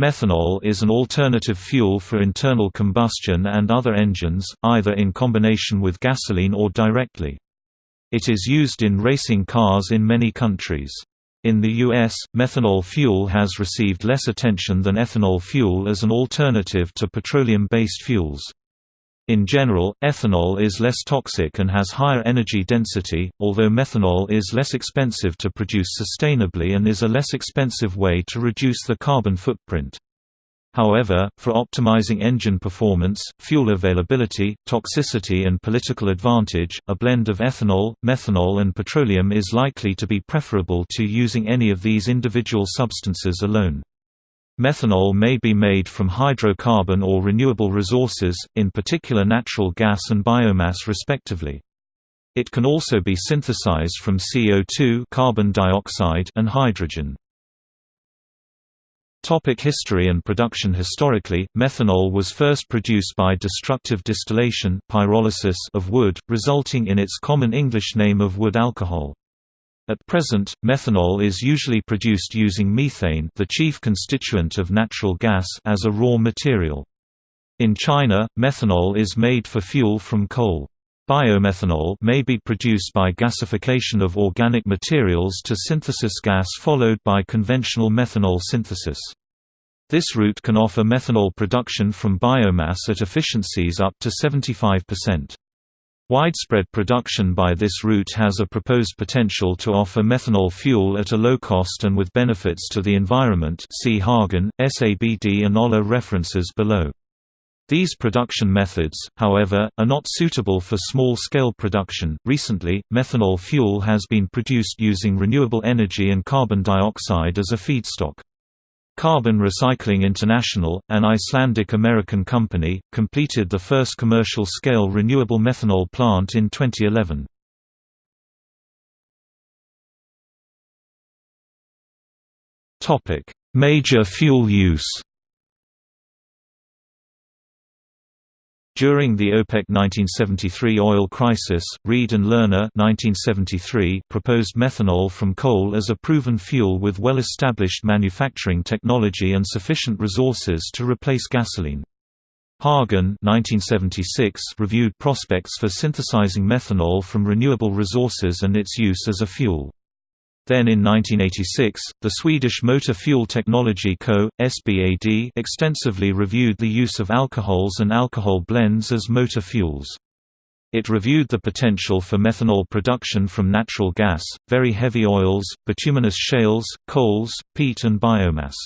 Methanol is an alternative fuel for internal combustion and other engines, either in combination with gasoline or directly. It is used in racing cars in many countries. In the U.S., methanol fuel has received less attention than ethanol fuel as an alternative to petroleum-based fuels. In general, ethanol is less toxic and has higher energy density, although methanol is less expensive to produce sustainably and is a less expensive way to reduce the carbon footprint. However, for optimizing engine performance, fuel availability, toxicity and political advantage, a blend of ethanol, methanol and petroleum is likely to be preferable to using any of these individual substances alone. Methanol may be made from hydrocarbon or renewable resources, in particular natural gas and biomass respectively. It can also be synthesized from CO2 carbon dioxide and hydrogen. Topic history and production Historically, methanol was first produced by destructive distillation pyrolysis of wood, resulting in its common English name of wood alcohol. At present, methanol is usually produced using methane the chief constituent of natural gas as a raw material. In China, methanol is made for fuel from coal. Biomethanol may be produced by gasification of organic materials to synthesis gas followed by conventional methanol synthesis. This route can offer methanol production from biomass at efficiencies up to 75%. Widespread production by this route has a proposed potential to offer methanol fuel at a low cost and with benefits to the environment see Hagen, SABD and Olah references below. These production methods, however, are not suitable for small-scale production. Recently, methanol fuel has been produced using renewable energy and carbon dioxide as a feedstock. Carbon Recycling International, an Icelandic-American company, completed the first commercial-scale renewable methanol plant in 2011. Major fuel use During the OPEC 1973 oil crisis, Reed and Lerner 1973 proposed methanol from coal as a proven fuel with well-established manufacturing technology and sufficient resources to replace gasoline. Hagen 1976 reviewed prospects for synthesizing methanol from renewable resources and its use as a fuel. Then in 1986, the Swedish Motor Fuel Technology Co., SBAD extensively reviewed the use of alcohols and alcohol blends as motor fuels. It reviewed the potential for methanol production from natural gas, very heavy oils, bituminous shales, coals, peat and biomass.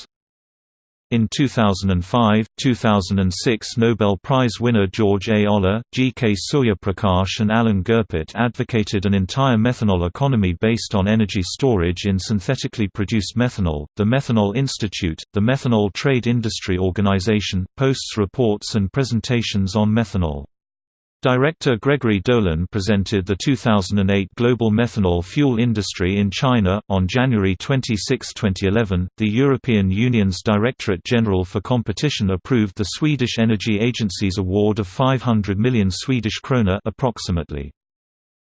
In 2005, 2006 Nobel Prize winner George A. Olah, G. K. Suryaprakash and Alan Goeppert advocated an entire methanol economy based on energy storage in synthetically produced methanol. The Methanol Institute, the Methanol Trade Industry Organization, posts reports and presentations on methanol. Director Gregory Dolan presented the 2008 Global Methanol Fuel Industry in China. On January 26, 2011, the European Union's Directorate General for Competition approved the Swedish Energy Agency's award of 500 million Swedish krona approximately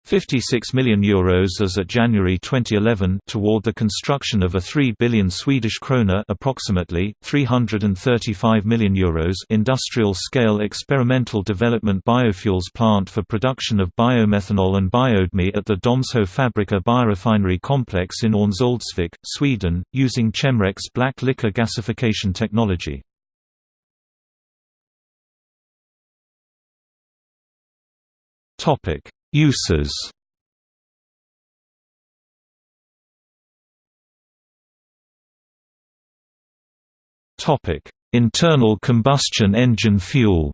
56 million euros as at January 2011 toward the construction of a 3 billion Swedish krona approximately 335 million euros industrial-scale experimental development biofuels plant for production of biomethanol and BioDME at the Domsjö Fabriker biorefinery complex in Örnsköldsvik, Sweden, using Chemrec black liquor gasification technology. Topic Uses Topic: Internal combustion engine fuel.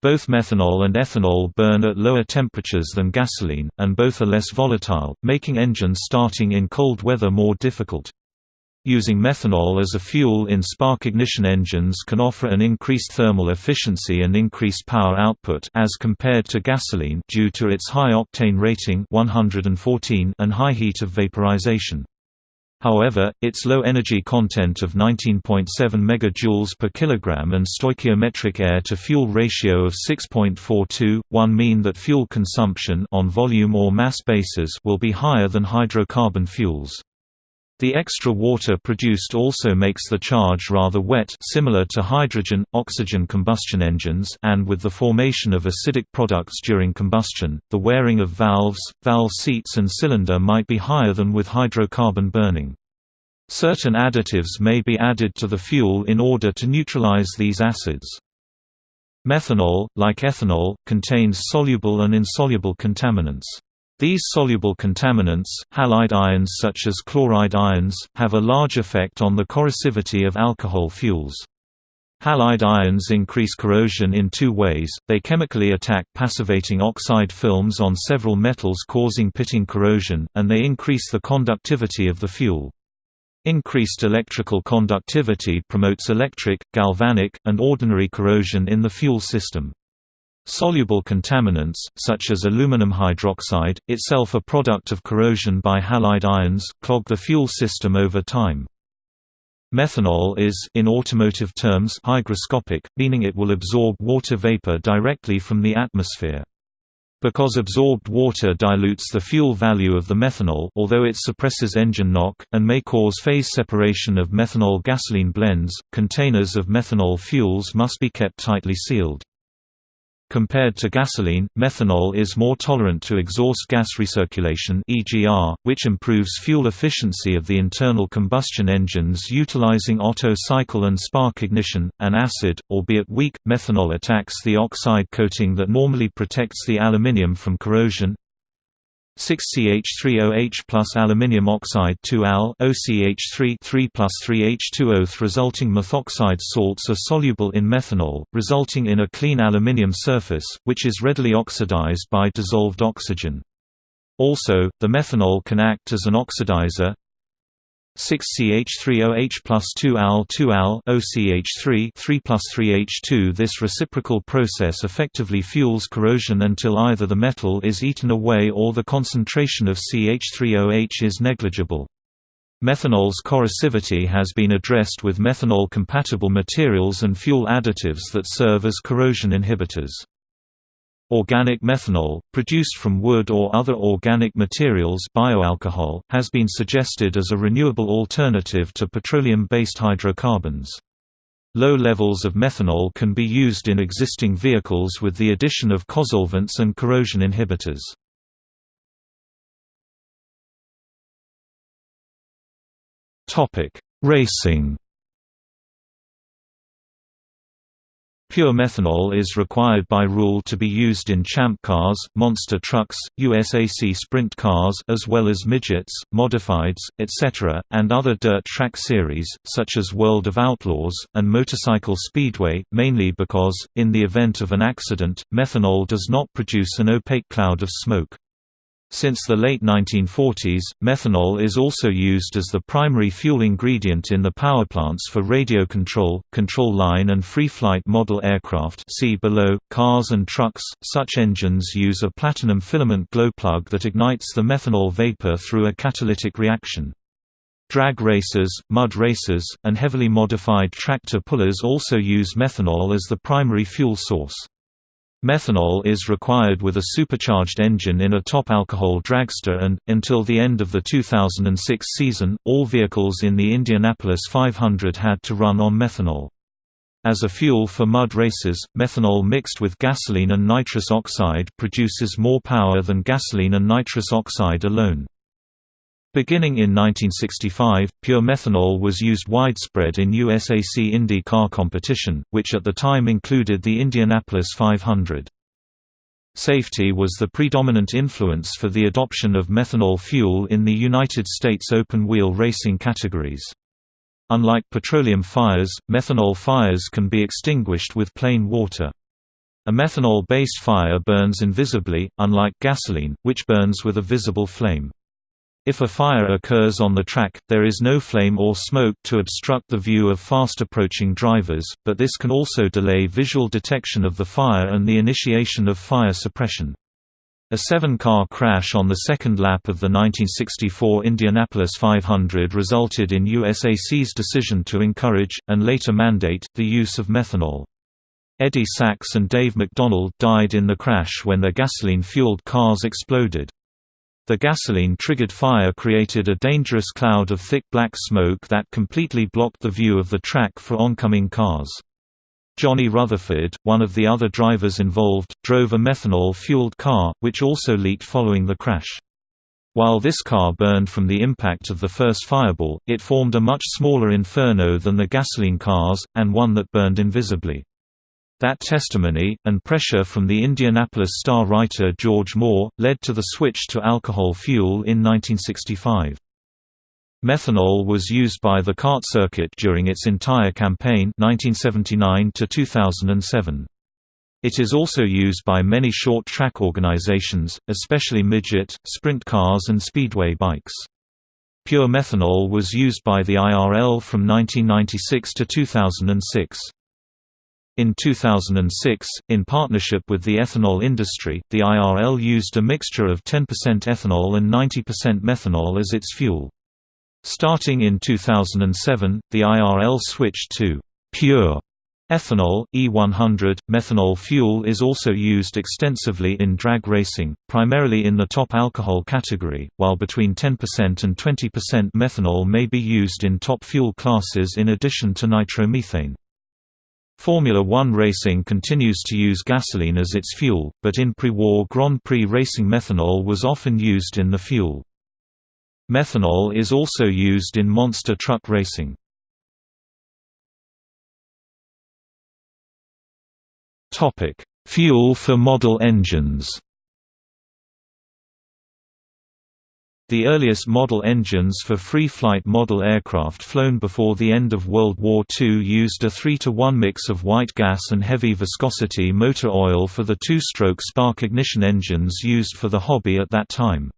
Both methanol and ethanol burn at lower temperatures than gasoline, and both are less volatile, making engines starting in cold weather more difficult. Using methanol as a fuel in spark ignition engines can offer an increased thermal efficiency and increased power output as compared to gasoline due to its high octane rating 114 and high heat of vaporization. However, its low energy content of 19.7 MJ per kilogram and stoichiometric air-to-fuel ratio of 6.42, one mean that fuel consumption on volume or mass basis will be higher than hydrocarbon fuels. The extra water produced also makes the charge rather wet similar to hydrogen-oxygen combustion engines and with the formation of acidic products during combustion, the wearing of valves, valve seats and cylinder might be higher than with hydrocarbon burning. Certain additives may be added to the fuel in order to neutralize these acids. Methanol, like ethanol, contains soluble and insoluble contaminants. These soluble contaminants, halide ions such as chloride ions, have a large effect on the corrosivity of alcohol fuels. Halide ions increase corrosion in two ways, they chemically attack passivating oxide films on several metals causing pitting corrosion, and they increase the conductivity of the fuel. Increased electrical conductivity promotes electric, galvanic, and ordinary corrosion in the fuel system. Soluble contaminants, such as aluminum hydroxide, itself a product of corrosion by halide ions, clog the fuel system over time. Methanol is in automotive terms hygroscopic, meaning it will absorb water vapor directly from the atmosphere. Because absorbed water dilutes the fuel value of the methanol although it suppresses engine knock, and may cause phase separation of methanol-gasoline blends, containers of methanol fuels must be kept tightly sealed. Compared to gasoline, methanol is more tolerant to exhaust gas recirculation (EGR), which improves fuel efficiency of the internal combustion engines utilizing Otto cycle and spark ignition. An acid, albeit weak, methanol attacks the oxide coating that normally protects the aluminium from corrosion, 6CH3OH plus aluminium oxide 2Al OCH3 3 plus 3H2O. Resulting methoxide salts are soluble in methanol, resulting in a clean aluminium surface, which is readily oxidized by dissolved oxygen. Also, the methanol can act as an oxidizer, 6CH3OH plus 2Al 2Al OCH3 3 plus 3H2 This reciprocal process effectively fuels corrosion until either the metal is eaten away or the concentration of CH3OH is negligible. Methanol's corrosivity has been addressed with methanol-compatible materials and fuel additives that serve as corrosion inhibitors. Organic methanol, produced from wood or other organic materials bioalcohol, has been suggested as a renewable alternative to petroleum-based hydrocarbons. Low levels of methanol can be used in existing vehicles with the addition of cosolvents and corrosion inhibitors. Racing Pure methanol is required by rule to be used in champ cars, monster trucks, USAC sprint cars as well as midgets, modifieds, etc., and other dirt track series, such as World of Outlaws, and Motorcycle Speedway, mainly because, in the event of an accident, methanol does not produce an opaque cloud of smoke. Since the late 1940s, methanol is also used as the primary fuel ingredient in the powerplants for radio control, control line and free-flight model aircraft see below. Cars and trucks, such engines use a platinum filament glow plug that ignites the methanol vapor through a catalytic reaction. Drag racers, mud racers, and heavily modified tractor pullers also use methanol as the primary fuel source. Methanol is required with a supercharged engine in a top alcohol dragster and, until the end of the 2006 season, all vehicles in the Indianapolis 500 had to run on methanol. As a fuel for mud races, methanol mixed with gasoline and nitrous oxide produces more power than gasoline and nitrous oxide alone. Beginning in 1965, pure methanol was used widespread in USAC Indy car competition, which at the time included the Indianapolis 500. Safety was the predominant influence for the adoption of methanol fuel in the United States open-wheel racing categories. Unlike petroleum fires, methanol fires can be extinguished with plain water. A methanol-based fire burns invisibly, unlike gasoline, which burns with a visible flame. If a fire occurs on the track, there is no flame or smoke to obstruct the view of fast-approaching drivers, but this can also delay visual detection of the fire and the initiation of fire suppression. A seven-car crash on the second lap of the 1964 Indianapolis 500 resulted in USAC's decision to encourage, and later mandate, the use of methanol. Eddie Sachs and Dave MacDonald died in the crash when their gasoline-fueled cars exploded. The gasoline-triggered fire created a dangerous cloud of thick black smoke that completely blocked the view of the track for oncoming cars. Johnny Rutherford, one of the other drivers involved, drove a methanol-fueled car, which also leaked following the crash. While this car burned from the impact of the first fireball, it formed a much smaller inferno than the gasoline cars, and one that burned invisibly. That testimony, and pressure from the Indianapolis Star writer George Moore, led to the switch to alcohol fuel in 1965. Methanol was used by the CART circuit during its entire campaign 1979 to 2007. It is also used by many short-track organizations, especially midget, sprint cars and speedway bikes. Pure methanol was used by the IRL from 1996 to 2006. In 2006, in partnership with the ethanol industry, the IRL used a mixture of 10% ethanol and 90% methanol as its fuel. Starting in 2007, the IRL switched to pure ethanol, E100. Methanol fuel is also used extensively in drag racing, primarily in the top alcohol category, while between 10% and 20% methanol may be used in top fuel classes in addition to nitromethane. Formula One racing continues to use gasoline as its fuel, but in pre-war Grand Prix racing methanol was often used in the fuel. Methanol is also used in monster truck racing. Fuel for model engines The earliest model engines for free-flight model aircraft flown before the end of World War II used a 3-to-1 mix of white gas and heavy viscosity motor oil for the two-stroke spark ignition engines used for the hobby at that time.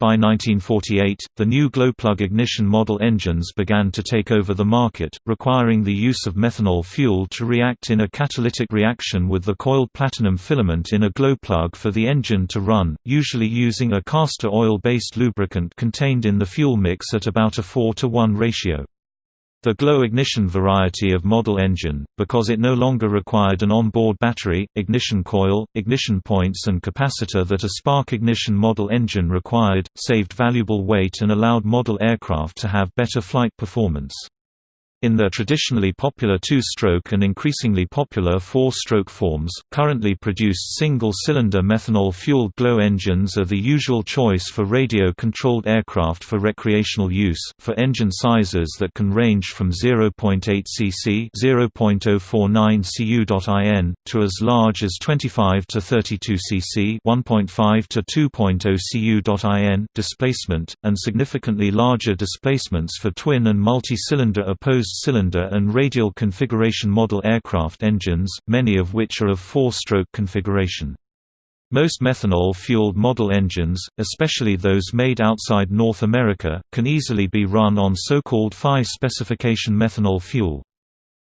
By 1948, the new glowplug ignition model engines began to take over the market, requiring the use of methanol fuel to react in a catalytic reaction with the coiled platinum filament in a glowplug for the engine to run, usually using a castor oil-based lubricant contained in the fuel mix at about a 4 to 1 ratio. The glow ignition variety of model engine, because it no longer required an onboard battery, ignition coil, ignition points and capacitor that a spark ignition model engine required, saved valuable weight and allowed model aircraft to have better flight performance. In their traditionally popular two-stroke and increasingly popular four-stroke forms, currently produced single-cylinder methanol-fueled glow engines are the usual choice for radio-controlled aircraft for recreational use, for engine sizes that can range from 0.8 cc (0.049 cu.in) to as large as 25 to 32 cc (1.5 to 2.0 cu.in) displacement, and significantly larger displacements for twin and multi-cylinder opposed cylinder and radial configuration model aircraft engines, many of which are of four-stroke configuration. Most methanol-fueled model engines, especially those made outside North America, can easily be run on so-called FI specification methanol fuel.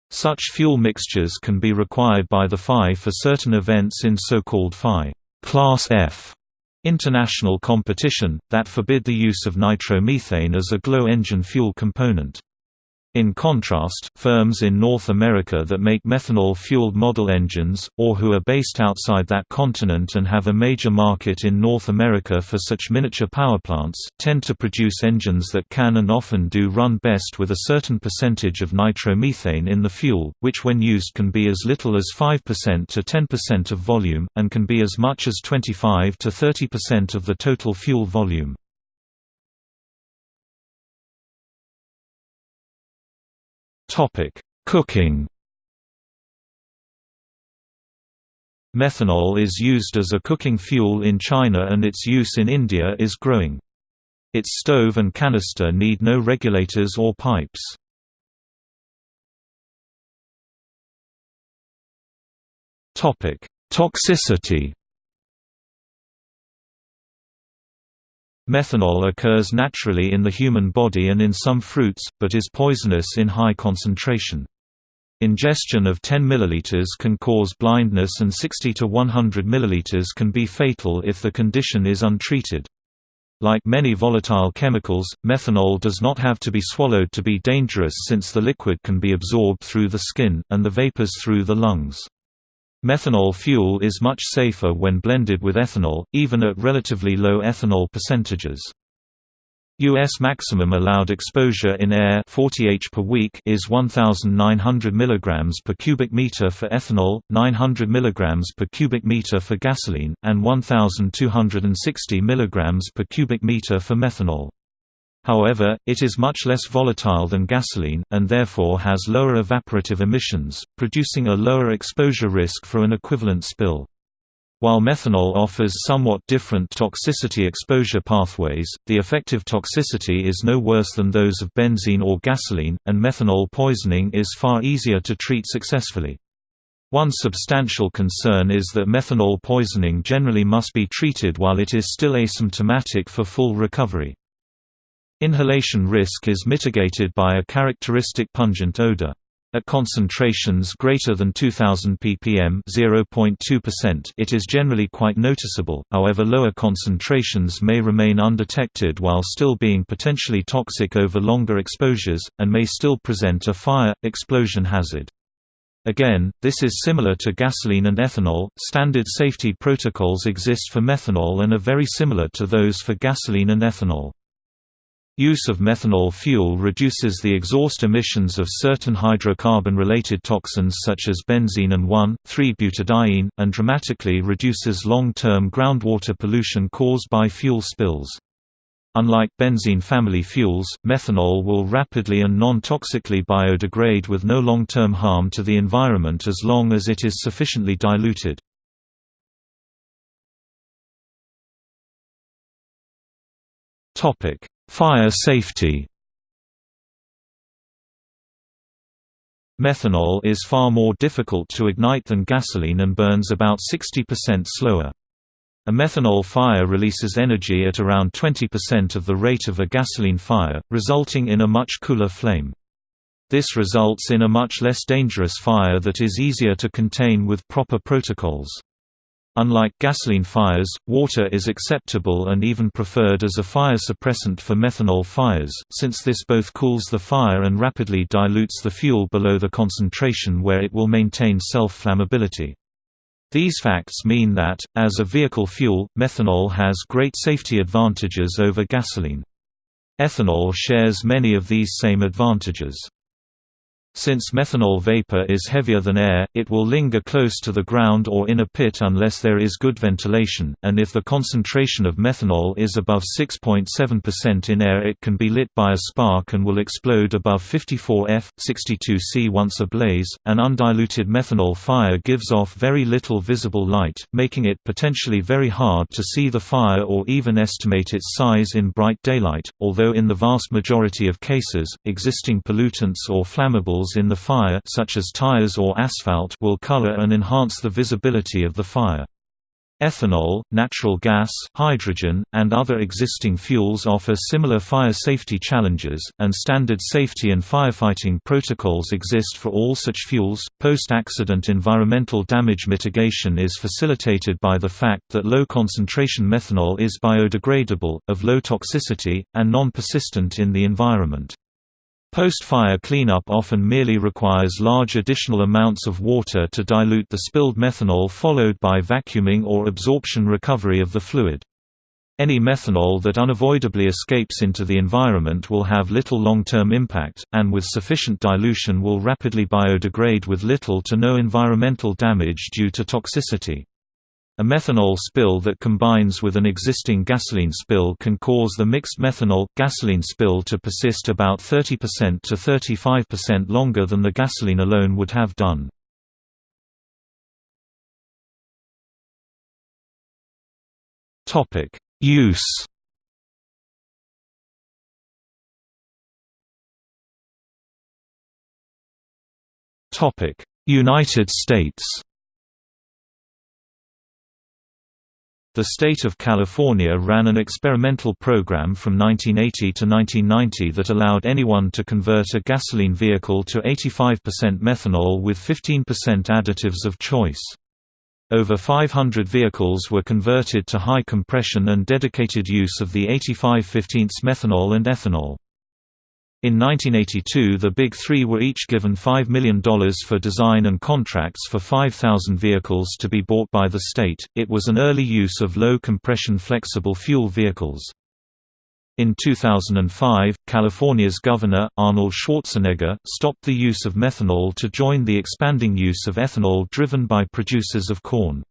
Such fuel mixtures can be required by the FI for certain events in so-called FI Class F international competition, that forbid the use of nitromethane as a glow engine fuel component. In contrast, firms in North America that make methanol-fueled model engines, or who are based outside that continent and have a major market in North America for such miniature powerplants, tend to produce engines that can and often do run best with a certain percentage of nitromethane in the fuel, which when used can be as little as 5% to 10% of volume, and can be as much as 25 to 30% of the total fuel volume. Topic: Cooking. Methanol is used as a cooking fuel in China and its use in India is growing. Its stove and canister need no regulators or pipes. Topic: Toxicity. Methanol occurs naturally in the human body and in some fruits, but is poisonous in high concentration. Ingestion of 10 ml can cause blindness and 60 to 100 ml can be fatal if the condition is untreated. Like many volatile chemicals, methanol does not have to be swallowed to be dangerous since the liquid can be absorbed through the skin, and the vapors through the lungs. Methanol fuel is much safer when blended with ethanol, even at relatively low ethanol percentages. U.S. maximum allowed exposure in air 40 h per week is 1,900 mg per cubic meter for ethanol, 900 mg per cubic meter for gasoline, and 1,260 mg per cubic meter for methanol. However, it is much less volatile than gasoline, and therefore has lower evaporative emissions, producing a lower exposure risk for an equivalent spill. While methanol offers somewhat different toxicity exposure pathways, the effective toxicity is no worse than those of benzene or gasoline, and methanol poisoning is far easier to treat successfully. One substantial concern is that methanol poisoning generally must be treated while it is still asymptomatic for full recovery. Inhalation risk is mitigated by a characteristic pungent odor. At concentrations greater than 2000 ppm (0.2%), it is generally quite noticeable. However, lower concentrations may remain undetected while still being potentially toxic over longer exposures and may still present a fire explosion hazard. Again, this is similar to gasoline and ethanol. Standard safety protocols exist for methanol and are very similar to those for gasoline and ethanol. Use of methanol fuel reduces the exhaust emissions of certain hydrocarbon-related toxins such as benzene and 1,3-butadiene, and dramatically reduces long-term groundwater pollution caused by fuel spills. Unlike benzene family fuels, methanol will rapidly and non-toxically biodegrade with no long-term harm to the environment as long as it is sufficiently diluted. Topic: Fire safety Methanol is far more difficult to ignite than gasoline and burns about 60% slower. A methanol fire releases energy at around 20% of the rate of a gasoline fire, resulting in a much cooler flame. This results in a much less dangerous fire that is easier to contain with proper protocols. Unlike gasoline fires, water is acceptable and even preferred as a fire suppressant for methanol fires, since this both cools the fire and rapidly dilutes the fuel below the concentration where it will maintain self-flammability. These facts mean that, as a vehicle fuel, methanol has great safety advantages over gasoline. Ethanol shares many of these same advantages. Since methanol vapor is heavier than air, it will linger close to the ground or in a pit unless there is good ventilation, and if the concentration of methanol is above 6.7% in air it can be lit by a spark and will explode above 54 F, 62 C once ablaze. An undiluted methanol fire gives off very little visible light, making it potentially very hard to see the fire or even estimate its size in bright daylight, although in the vast majority of cases, existing pollutants or flammables in the fire such as tires or asphalt will color and enhance the visibility of the fire. Ethanol, natural gas, hydrogen, and other existing fuels offer similar fire safety challenges, and standard safety and firefighting protocols exist for all such fuels. Post accident environmental damage mitigation is facilitated by the fact that low concentration methanol is biodegradable, of low toxicity, and non persistent in the environment. Post-fire cleanup often merely requires large additional amounts of water to dilute the spilled methanol followed by vacuuming or absorption recovery of the fluid. Any methanol that unavoidably escapes into the environment will have little long-term impact, and with sufficient dilution will rapidly biodegrade with little to no environmental damage due to toxicity. A methanol spill that combines with an existing gasoline spill can cause the mixed methanol-gasoline spill to persist about 30% to 35% longer than the gasoline alone would have done. Use United States The state of California ran an experimental program from 1980 to 1990 that allowed anyone to convert a gasoline vehicle to 85% methanol with 15% additives of choice. Over 500 vehicles were converted to high compression and dedicated use of the 85 15 methanol and ethanol. In 1982 the Big Three were each given $5 million for design and contracts for 5,000 vehicles to be bought by the state. It was an early use of low-compression flexible fuel vehicles. In 2005, California's governor, Arnold Schwarzenegger, stopped the use of methanol to join the expanding use of ethanol driven by producers of corn.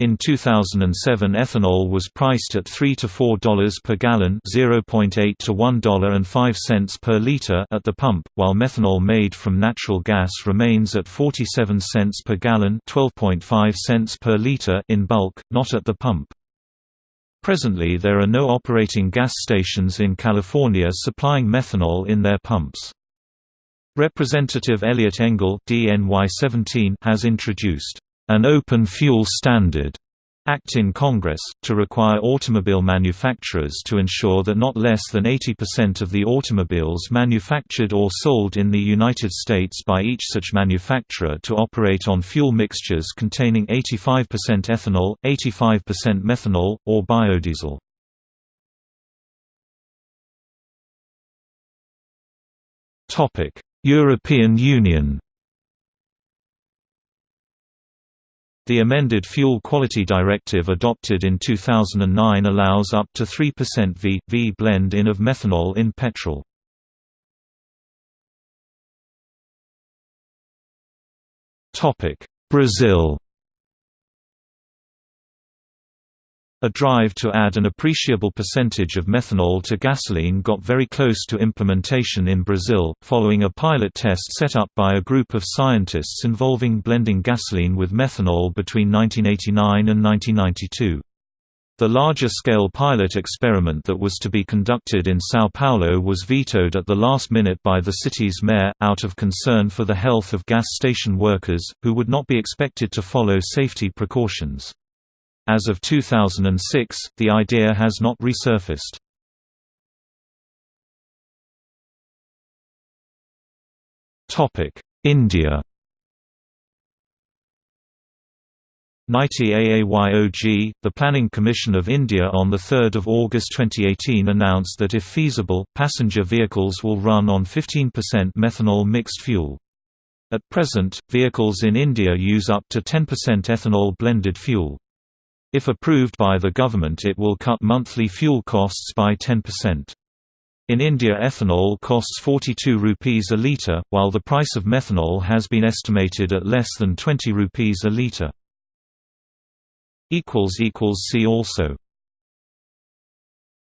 In 2007 ethanol was priced at 3 to $4 per gallon 0.8 to $1.05 per liter at the pump, while methanol made from natural gas remains at 47 cents per gallon 12.5 cents per liter in bulk, not at the pump. Presently there are no operating gas stations in California supplying methanol in their pumps. Representative Eliot Engel has introduced an open fuel standard Act in Congress, to require automobile manufacturers to ensure that not less than 80% of the automobiles manufactured or sold in the United States by each such manufacturer to operate on fuel mixtures containing 85% ethanol, 85% methanol, or biodiesel. European Union The amended Fuel Quality Directive adopted in 2009 allows up to 3% V-V blend-in of methanol in petrol. Brazil A drive to add an appreciable percentage of methanol to gasoline got very close to implementation in Brazil, following a pilot test set up by a group of scientists involving blending gasoline with methanol between 1989 and 1992. The larger-scale pilot experiment that was to be conducted in São Paulo was vetoed at the last minute by the city's mayor, out of concern for the health of gas station workers, who would not be expected to follow safety precautions. As of 2006, the idea has not resurfaced. India NITI AAYOG, the Planning Commission of India on 3 August 2018 announced that if feasible, passenger vehicles will run on 15% methanol mixed fuel. At present, vehicles in India use up to 10% ethanol blended fuel. If approved by the government it will cut monthly fuel costs by 10%. In India ethanol costs 42 rupees a litre, while the price of methanol has been estimated at less than 20 rupees a litre. See also